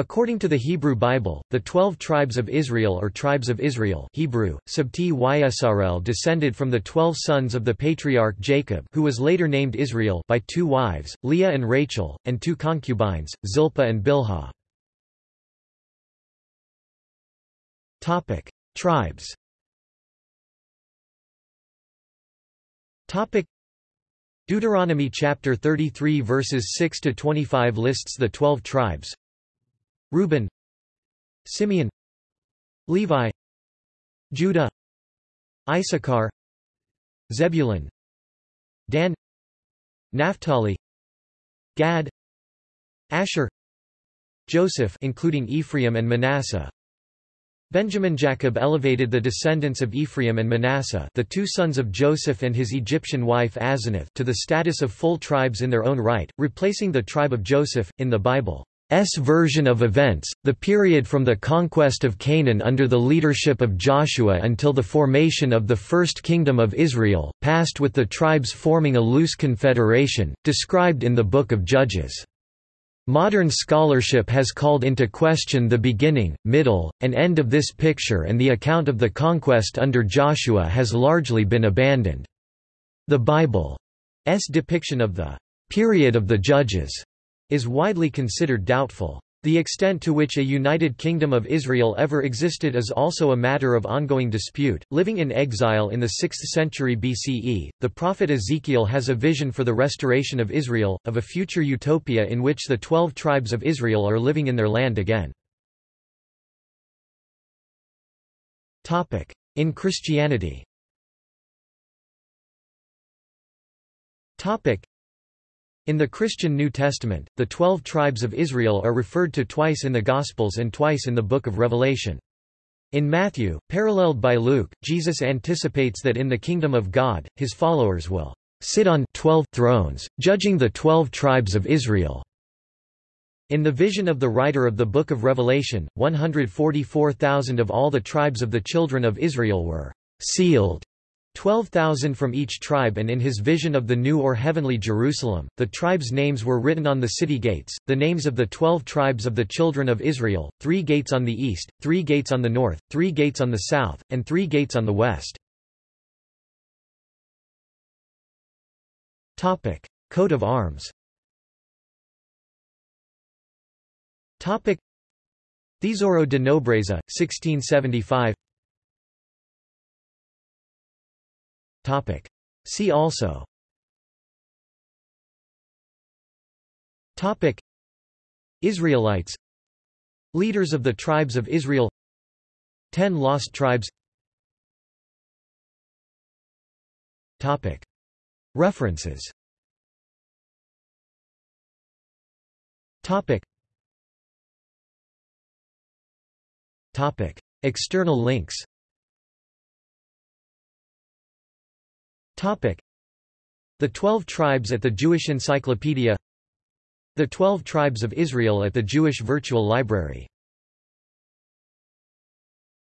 According to the Hebrew Bible, the twelve tribes of Israel or tribes of Israel Hebrew, Sabti Ysrl descended from the twelve sons of the patriarch Jacob who was later named Israel by two wives, Leah and Rachel, and two concubines, Zilpah and Bilhah. Tribes Deuteronomy chapter 33 verses 6 to 25 lists the 12 tribes Reuben Simeon Levi Judah Issachar Zebulun Dan Naphtali Gad Asher Joseph including Ephraim and Manasseh. Benjamin Jacob elevated the descendants of Ephraim and Manasseh the two sons of Joseph and his Egyptian wife Asenath to the status of full tribes in their own right, replacing the tribe of Joseph, in the Bible's version of events, the period from the conquest of Canaan under the leadership of Joshua until the formation of the First Kingdom of Israel, passed with the tribes forming a loose confederation, described in the Book of Judges. Modern scholarship has called into question the beginning, middle, and end of this picture and the account of the conquest under Joshua has largely been abandoned. The Bible's depiction of the period of the judges is widely considered doubtful. The extent to which a United Kingdom of Israel ever existed is also a matter of ongoing dispute. Living in exile in the 6th century BCE, the prophet Ezekiel has a vision for the restoration of Israel, of a future utopia in which the twelve tribes of Israel are living in their land again. In Christianity in the Christian New Testament, the twelve tribes of Israel are referred to twice in the Gospels and twice in the Book of Revelation. In Matthew, paralleled by Luke, Jesus anticipates that in the kingdom of God, his followers will sit on twelve thrones, judging the twelve tribes of Israel. In the vision of the writer of the Book of Revelation, 144,000 of all the tribes of the children of Israel were sealed 12,000 from each tribe and in his vision of the new or heavenly Jerusalem, the tribes' names were written on the city gates, the names of the twelve tribes of the children of Israel, three gates on the east, three gates on the north, three gates on the south, and three gates on the west. Coat of arms Tesouro de Nobreza, 1675 Topic. See also Topic. Israelites Leaders of the tribes of Israel Ten lost tribes Topic. References Topic. Topic. External links The Twelve Tribes at the Jewish Encyclopedia. The Twelve Tribes of Israel at the Jewish Virtual Library